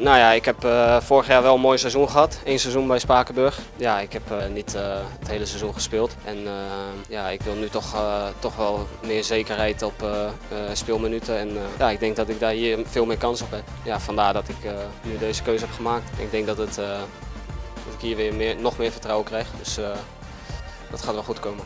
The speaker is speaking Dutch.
Nou ja, ik heb eh, vorig jaar wel een mooi seizoen gehad. Eén seizoen bij Spakenburg. Ja, ik heb eh, niet eh, het hele seizoen gespeeld. En ja, ik wil nu toch, toch wel meer zekerheid op speelminuten. En ja, ik denk dat ik daar hier veel meer kans op heb. Ja, vandaar dat ik nu deze keuze heb gemaakt. Ik denk dat, het, dat ik hier weer meer, nog meer vertrouwen krijg. Dus dat gaat wel goed komen.